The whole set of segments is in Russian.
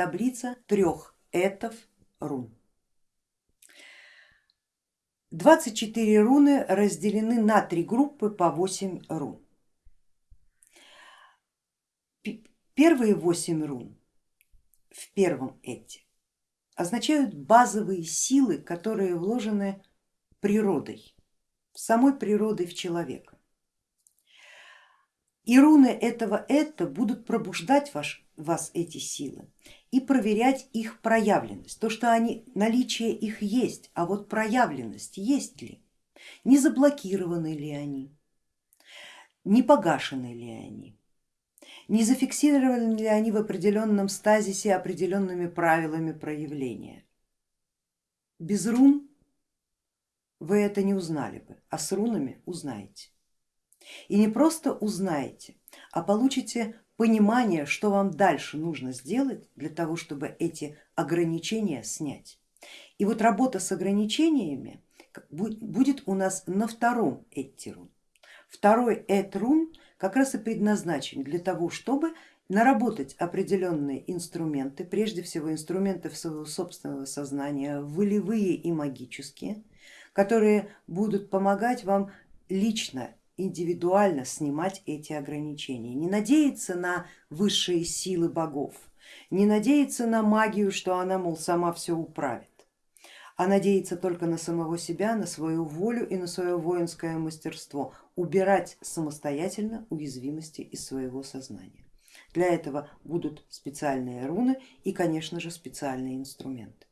таблица трех этов рун. 24 руны разделены на три группы по 8 рун. Первые 8 рун в первом эти означают базовые силы, которые вложены природой, самой природой в человека. И руны этого это будут пробуждать ваш, вас эти силы и проверять их проявленность. То, что они, наличие их есть, а вот проявленность есть ли, не заблокированы ли они, не погашены ли они, не зафиксированы ли они в определенном стазисе определенными правилами проявления. Без рун вы это не узнали бы, а с рунами узнаете. И не просто узнаете, а получите понимание, что вам дальше нужно сделать для того, чтобы эти ограничения снять. И вот работа с ограничениями будет у нас на втором этирун. Второй этрун как раз и предназначен для того, чтобы наработать определенные инструменты, прежде всего инструменты своего собственного сознания, волевые и магические, которые будут помогать вам лично индивидуально снимать эти ограничения, не надеяться на высшие силы богов, не надеяться на магию, что она, мол, сама все управит, а надеяться только на самого себя, на свою волю и на свое воинское мастерство, убирать самостоятельно уязвимости из своего сознания. Для этого будут специальные руны и, конечно же, специальные инструменты.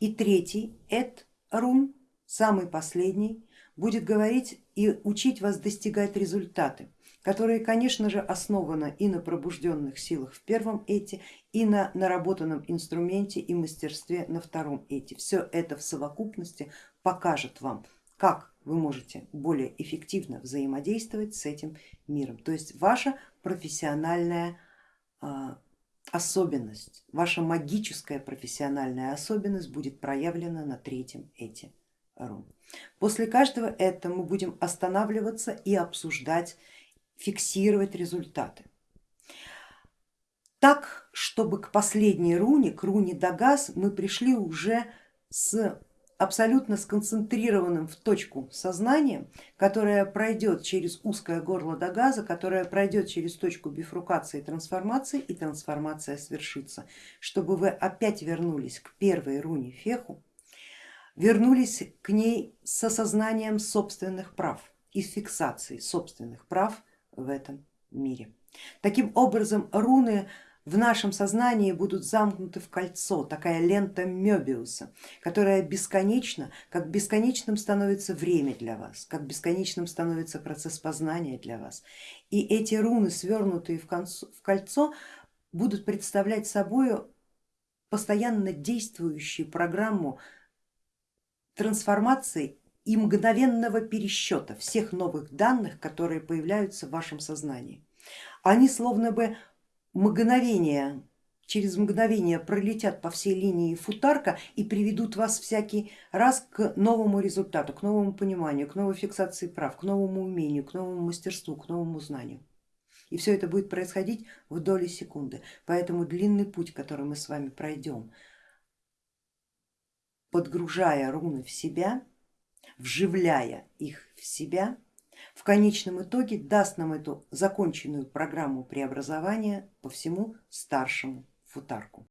И третий, эт рун, самый последний, будет говорить и учить вас достигать результаты, которые, конечно же, основаны и на пробужденных силах в первом эти, и на наработанном инструменте и мастерстве на втором эти. Все это в совокупности покажет вам, как вы можете более эффективно взаимодействовать с этим миром. То есть ваша профессиональная а, особенность, ваша магическая профессиональная особенность будет проявлена на третьем эти рун. После каждого этого мы будем останавливаться и обсуждать, фиксировать результаты. Так, чтобы к последней руне, к руне Дагас, мы пришли уже с абсолютно сконцентрированным в точку сознанием, которое пройдет через узкое горло Дагаза, которое пройдет через точку бифрукации и трансформации и трансформация свершится, чтобы вы опять вернулись к первой руне Феху, вернулись к ней с осознанием собственных прав и фиксацией собственных прав в этом мире. Таким образом руны в нашем сознании будут замкнуты в кольцо, такая лента Мебиуса, которая бесконечна, как бесконечным становится время для вас, как бесконечным становится процесс познания для вас. И эти руны, свернутые в кольцо, будут представлять собой постоянно действующую программу трансформации и мгновенного пересчета всех новых данных, которые появляются в вашем сознании. Они словно бы мгновение, через мгновение пролетят по всей линии футарка и приведут вас всякий раз к новому результату, к новому пониманию, к новой фиксации прав, к новому умению, к новому мастерству, к новому знанию. И все это будет происходить в доли секунды. Поэтому длинный путь, который мы с вами пройдем, подгружая руны в себя, вживляя их в себя, в конечном итоге даст нам эту законченную программу преобразования по всему старшему футарку.